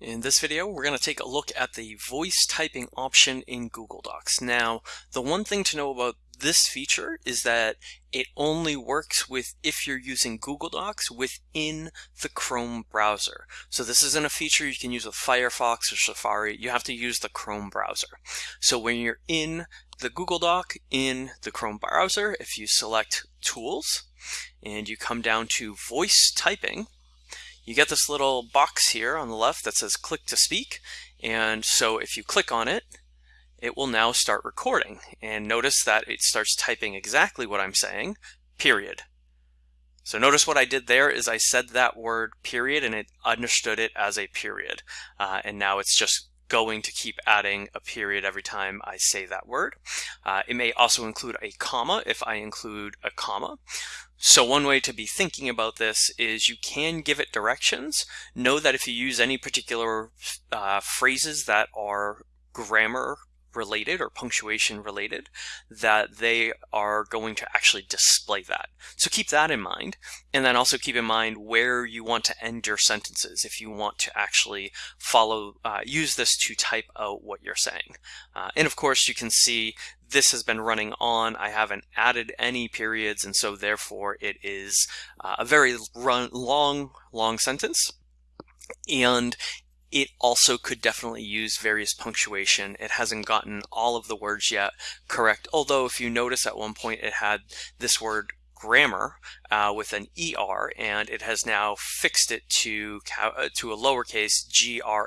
In this video, we're going to take a look at the voice typing option in Google Docs. Now, the one thing to know about this feature is that it only works with if you're using Google Docs within the Chrome browser. So this isn't a feature you can use with Firefox or Safari. You have to use the Chrome browser. So when you're in the Google Doc in the Chrome browser, if you select Tools and you come down to Voice Typing, you get this little box here on the left that says click to speak. And so if you click on it, it will now start recording. And notice that it starts typing exactly what I'm saying, period. So notice what I did there is I said that word period and it understood it as a period. Uh, and now it's just going to keep adding a period every time I say that word. Uh, it may also include a comma if I include a comma. So one way to be thinking about this is you can give it directions. Know that if you use any particular uh, phrases that are grammar related or punctuation related, that they are going to actually display that. So keep that in mind. And then also keep in mind where you want to end your sentences if you want to actually follow, uh, use this to type out what you're saying. Uh, and of course, you can see this has been running on. I haven't added any periods, and so therefore it is uh, a very run, long, long sentence. And it also could definitely use various punctuation. It hasn't gotten all of the words yet correct, although if you notice at one point it had this word grammar uh, with an ER and it has now fixed it to uh, to a lowercase G-R-A-M-M-A-R-A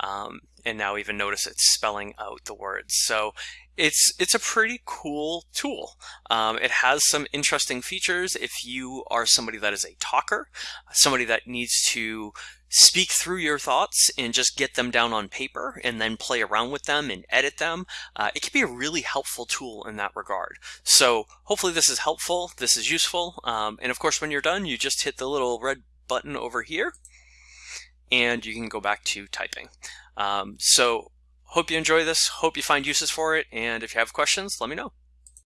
um, and now even notice it's spelling out the words. So it's it's a pretty cool tool. Um, it has some interesting features if you are somebody that is a talker, somebody that needs to speak through your thoughts and just get them down on paper and then play around with them and edit them. Uh, it can be a really helpful tool in that regard. So hopefully this is helpful, this is useful, um, and of course when you're done you just hit the little red button over here and you can go back to typing. Um, so hope you enjoy this, hope you find uses for it, and if you have questions, let me know.